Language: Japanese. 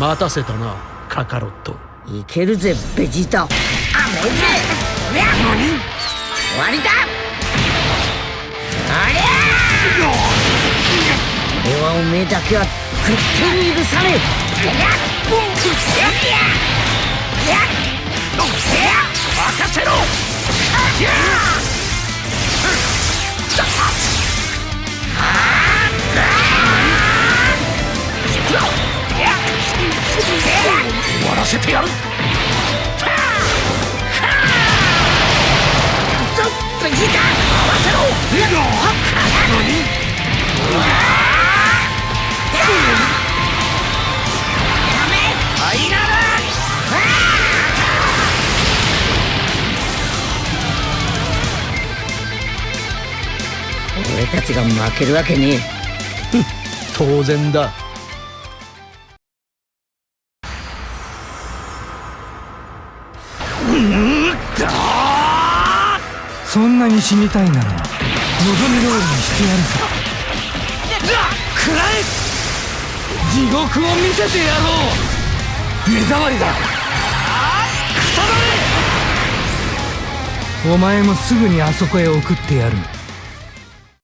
待たせたなカカロット。いけるぜベジータ。アメぜ。終わりだ。ありゃ俺はおめえだけは絶対に許さねえ。らせてやる。ぞベジータ合わせろ。俺たちが負けるわけねえ。当然だそん。なに死にたいなら望み通りにしてやるさくらえ地獄を見せてやろう目障りだくたばれお前もすぐにあそこへ送ってやる